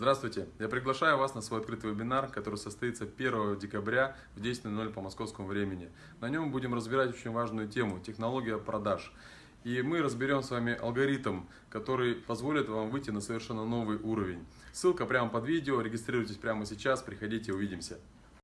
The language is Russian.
Здравствуйте! Я приглашаю вас на свой открытый вебинар, который состоится 1 декабря в 10.00 по московскому времени. На нем будем разбирать очень важную тему – технология продаж. И мы разберем с вами алгоритм, который позволит вам выйти на совершенно новый уровень. Ссылка прямо под видео, регистрируйтесь прямо сейчас, приходите, увидимся.